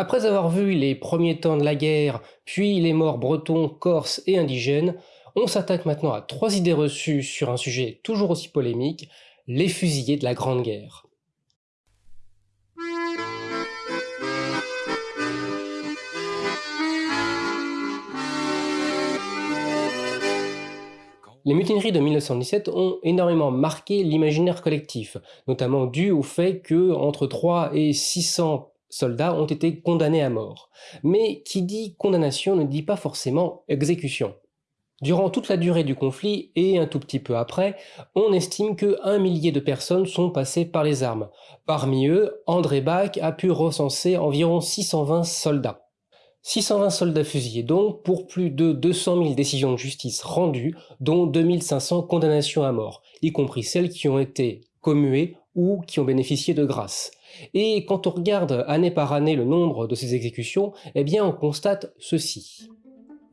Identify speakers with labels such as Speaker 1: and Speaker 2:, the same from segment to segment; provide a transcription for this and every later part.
Speaker 1: Après avoir vu les premiers temps de la guerre, puis les morts bretons, corses et indigènes, on s'attaque maintenant à trois idées reçues sur un sujet toujours aussi polémique, les fusillés de la Grande Guerre. Les mutineries de 1917 ont énormément marqué l'imaginaire collectif, notamment dû au fait que entre 3 et 600 soldats ont été condamnés à mort. Mais qui dit condamnation ne dit pas forcément exécution. Durant toute la durée du conflit et un tout petit peu après, on estime que un millier de personnes sont passées par les armes. Parmi eux, André Bach a pu recenser environ 620 soldats. 620 soldats fusillés donc pour plus de 200 000 décisions de justice rendues, dont 2500 condamnations à mort, y compris celles qui ont été commuées ou qui ont bénéficié de grâce. Et quand on regarde année par année le nombre de ces exécutions, eh bien on constate ceci.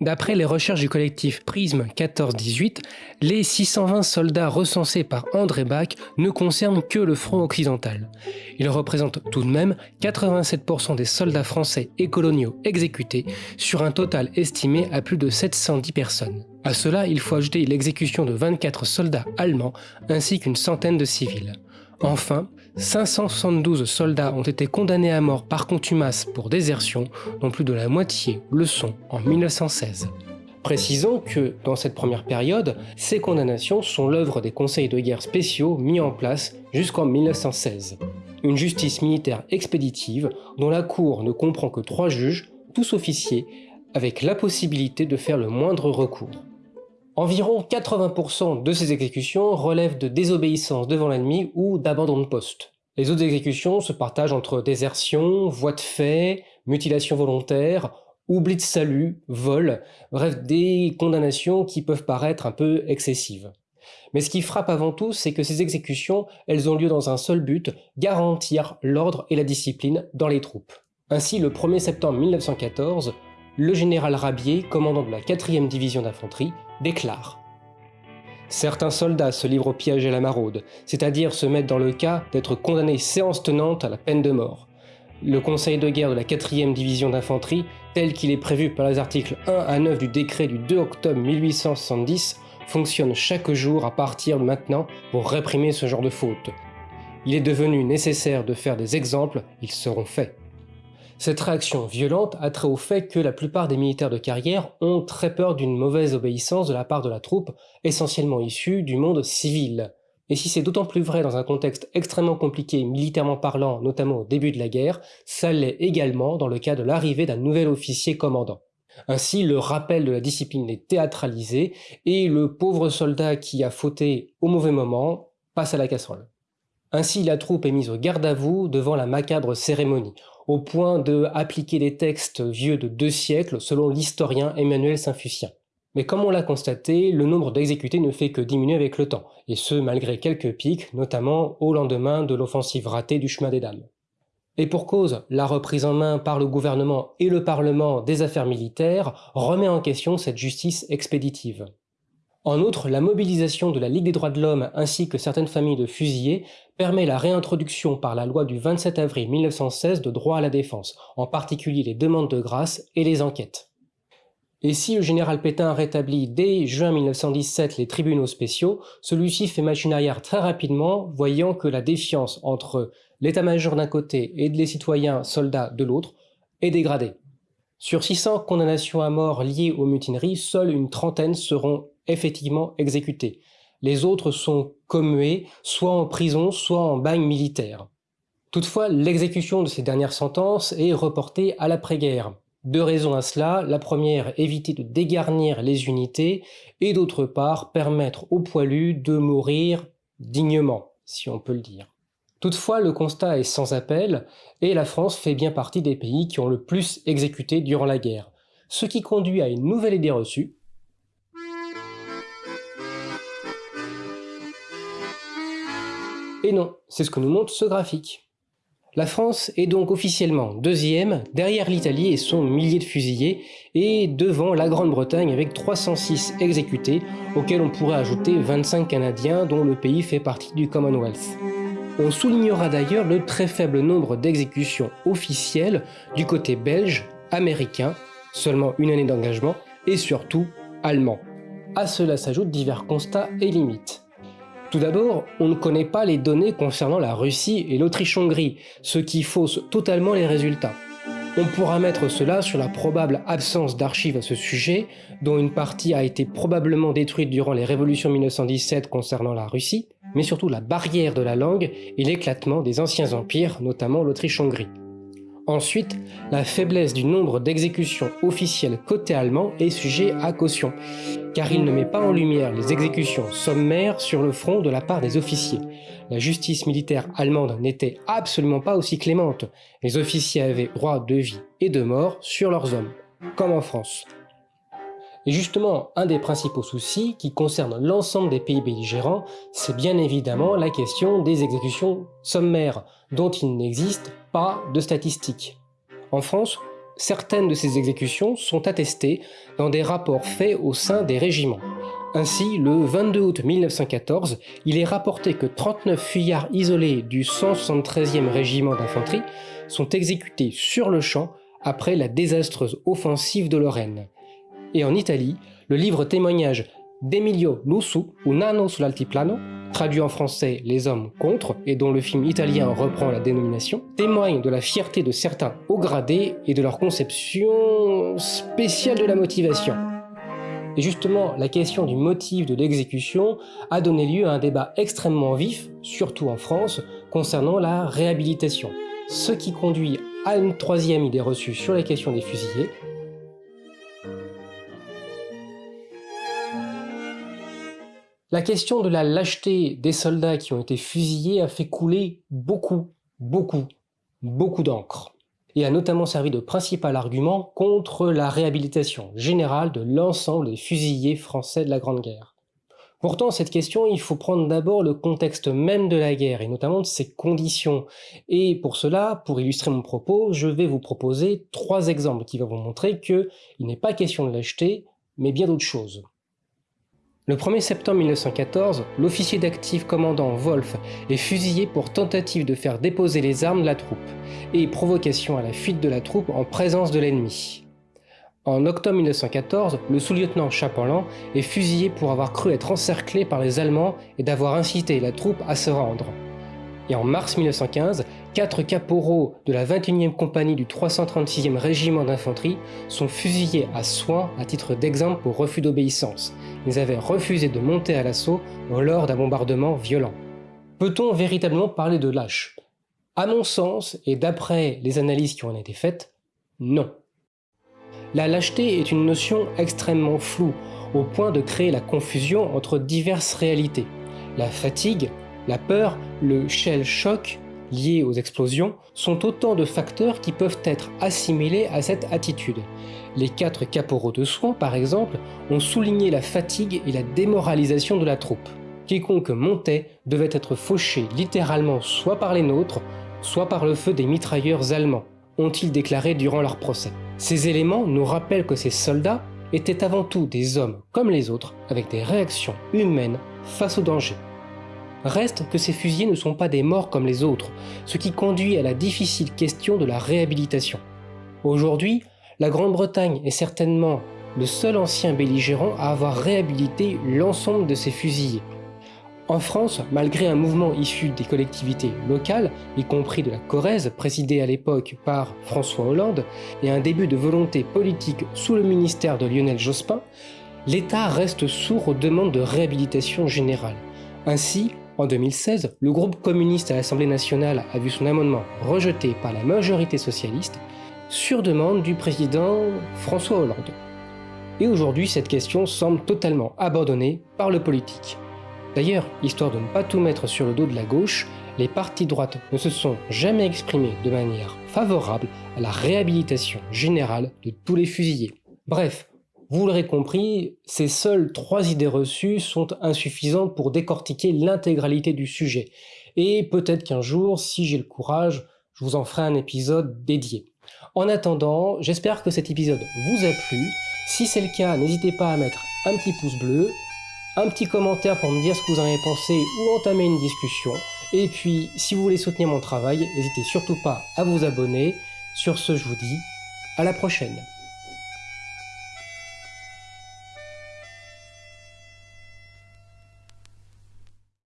Speaker 1: D'après les recherches du collectif Prisme 14-18, les 620 soldats recensés par André Bach ne concernent que le front occidental. Ils représentent tout de même 87% des soldats français et coloniaux exécutés sur un total estimé à plus de 710 personnes. À cela, il faut ajouter l'exécution de 24 soldats allemands ainsi qu'une centaine de civils. Enfin, 572 soldats ont été condamnés à mort par contumace pour désertion, dont plus de la moitié le sont en 1916. Précisons que, dans cette première période, ces condamnations sont l'œuvre des conseils de guerre spéciaux mis en place jusqu'en 1916. Une justice militaire expéditive dont la Cour ne comprend que trois juges, tous officiers, avec la possibilité de faire le moindre recours. Environ 80% de ces exécutions relèvent de désobéissance devant l'ennemi ou d'abandon de poste. Les autres exécutions se partagent entre désertion, voie de fait, mutilation volontaire, oubli de salut, vol, bref des condamnations qui peuvent paraître un peu excessives. Mais ce qui frappe avant tout, c'est que ces exécutions, elles ont lieu dans un seul but, garantir l'ordre et la discipline dans les troupes. Ainsi, le 1er septembre 1914, le général Rabier, commandant de la 4e division d'infanterie, déclare Certains soldats se livrent au piège et à la maraude, c'est-à-dire se mettent dans le cas d'être condamnés séance tenante à la peine de mort. Le conseil de guerre de la 4e division d'infanterie, tel qu'il est prévu par les articles 1 à 9 du décret du 2 octobre 1870, fonctionne chaque jour à partir de maintenant pour réprimer ce genre de fautes. Il est devenu nécessaire de faire des exemples, ils seront faits. Cette réaction violente a trait au fait que la plupart des militaires de carrière ont très peur d'une mauvaise obéissance de la part de la troupe, essentiellement issue du monde civil. Et si c'est d'autant plus vrai dans un contexte extrêmement compliqué militairement parlant, notamment au début de la guerre, ça l'est également dans le cas de l'arrivée d'un nouvel officier commandant. Ainsi, le rappel de la discipline est théâtralisé, et le pauvre soldat qui a fauté au mauvais moment passe à la casserole. Ainsi, la troupe est mise au garde à vous devant la macabre cérémonie au point de appliquer des textes vieux de deux siècles selon l'historien Emmanuel Saint-Fucien. Mais comme on l'a constaté, le nombre d'exécutés ne fait que diminuer avec le temps, et ce malgré quelques pics, notamment au lendemain de l'offensive ratée du chemin des dames. Et pour cause, la reprise en main par le gouvernement et le Parlement des affaires militaires remet en question cette justice expéditive. En outre, la mobilisation de la Ligue des droits de l'homme ainsi que certaines familles de fusillés permet la réintroduction par la loi du 27 avril 1916 de droit à la défense, en particulier les demandes de grâce et les enquêtes. Et si le général Pétain rétablit dès juin 1917 les tribunaux spéciaux, celui-ci fait machine arrière très rapidement, voyant que la défiance entre l'état-major d'un côté et les citoyens soldats de l'autre est dégradée. Sur 600 condamnations à mort liées aux mutineries, seules une trentaine seront effectivement exécutés. Les autres sont commués, soit en prison, soit en bagne militaire. Toutefois, l'exécution de ces dernières sentences est reportée à l'après-guerre. Deux raisons à cela, la première, éviter de dégarnir les unités, et d'autre part, permettre aux poilus de mourir dignement, si on peut le dire. Toutefois, le constat est sans appel, et la France fait bien partie des pays qui ont le plus exécuté durant la guerre, ce qui conduit à une nouvelle idée reçue, Et non, c'est ce que nous montre ce graphique. La France est donc officiellement deuxième, derrière l'Italie et son millier de fusillés, et devant la Grande-Bretagne avec 306 exécutés, auxquels on pourrait ajouter 25 Canadiens dont le pays fait partie du Commonwealth. On soulignera d'ailleurs le très faible nombre d'exécutions officielles du côté belge, américain, seulement une année d'engagement, et surtout allemand. À cela s'ajoutent divers constats et limites. Tout d'abord, on ne connaît pas les données concernant la Russie et l'Autriche-Hongrie, ce qui fausse totalement les résultats. On pourra mettre cela sur la probable absence d'archives à ce sujet, dont une partie a été probablement détruite durant les révolutions 1917 concernant la Russie, mais surtout la barrière de la langue et l'éclatement des anciens empires, notamment l'Autriche-Hongrie. Ensuite, la faiblesse du nombre d'exécutions officielles côté allemand est sujet à caution, car il ne met pas en lumière les exécutions sommaires sur le front de la part des officiers. La justice militaire allemande n'était absolument pas aussi clémente. Les officiers avaient droit de vie et de mort sur leurs hommes, comme en France. Et justement, un des principaux soucis qui concerne l'ensemble des pays belligérants, c'est bien évidemment la question des exécutions sommaires, dont il n'existe pas de statistiques. En France, certaines de ces exécutions sont attestées dans des rapports faits au sein des régiments. Ainsi, le 22 août 1914, il est rapporté que 39 fuyards isolés du 173e régiment d'infanterie sont exécutés sur le champ après la désastreuse offensive de Lorraine. Et en Italie, le livre témoignage d'Emilio Lussu, ou Nano sull'altiplano, traduit en français Les hommes contre, et dont le film italien reprend la dénomination, témoigne de la fierté de certains hauts gradés et de leur conception spéciale de la motivation. Et justement, la question du motif de l'exécution a donné lieu à un débat extrêmement vif, surtout en France, concernant la réhabilitation. Ce qui conduit à une troisième idée reçue sur la question des fusillés, La question de la lâcheté des soldats qui ont été fusillés a fait couler beaucoup, beaucoup, beaucoup d'encre et a notamment servi de principal argument contre la réhabilitation générale de l'ensemble des fusillés français de la Grande Guerre. Pourtant, cette question, il faut prendre d'abord le contexte même de la guerre, et notamment de ses conditions. Et pour cela, pour illustrer mon propos, je vais vous proposer trois exemples qui vont vous montrer qu'il n'est pas question de lâcheté, mais bien d'autres choses. Le 1er septembre 1914, l'officier d'actif commandant Wolf est fusillé pour tentative de faire déposer les armes de la troupe et provocation à la fuite de la troupe en présence de l'ennemi. En octobre 1914, le sous-lieutenant Chapelan est fusillé pour avoir cru être encerclé par les Allemands et d'avoir incité la troupe à se rendre. Et en mars 1915, quatre caporaux de la 21e compagnie du 336e régiment d'infanterie sont fusillés à Soins à titre d'exemple pour refus d'obéissance. Ils avaient refusé de monter à l'assaut lors d'un bombardement violent. Peut-on véritablement parler de lâche? À mon sens, et d'après les analyses qui ont été faites, non. La lâcheté est une notion extrêmement floue, au point de créer la confusion entre diverses réalités. La fatigue, la peur, le shell shock lié aux explosions sont autant de facteurs qui peuvent être assimilés à cette attitude. Les quatre caporaux de soins, par exemple, ont souligné la fatigue et la démoralisation de la troupe. Quiconque montait devait être fauché littéralement soit par les nôtres, soit par le feu des mitrailleurs allemands, ont-ils déclaré durant leur procès. Ces éléments nous rappellent que ces soldats étaient avant tout des hommes comme les autres, avec des réactions humaines face au danger. Reste que ces fusillés ne sont pas des morts comme les autres, ce qui conduit à la difficile question de la réhabilitation. Aujourd'hui, la Grande-Bretagne est certainement le seul ancien belligérant à avoir réhabilité l'ensemble de ces fusillés. En France, malgré un mouvement issu des collectivités locales, y compris de la Corrèze, présidée à l'époque par François Hollande, et un début de volonté politique sous le ministère de Lionel Jospin, l'État reste sourd aux demandes de réhabilitation générale. Ainsi, en 2016, le groupe communiste à l'Assemblée nationale a vu son amendement rejeté par la majorité socialiste sur demande du président François Hollande. Et aujourd'hui, cette question semble totalement abandonnée par le politique. D'ailleurs, histoire de ne pas tout mettre sur le dos de la gauche, les partis droites ne se sont jamais exprimés de manière favorable à la réhabilitation générale de tous les fusillés. Bref, vous l'aurez compris, ces seules trois idées reçues sont insuffisantes pour décortiquer l'intégralité du sujet. Et peut-être qu'un jour, si j'ai le courage, je vous en ferai un épisode dédié. En attendant, j'espère que cet épisode vous a plu. Si c'est le cas, n'hésitez pas à mettre un petit pouce bleu, un petit commentaire pour me dire ce que vous en avez pensé ou entamer une discussion. Et puis, si vous voulez soutenir mon travail, n'hésitez surtout pas à vous abonner. Sur ce, je vous dis à la prochaine.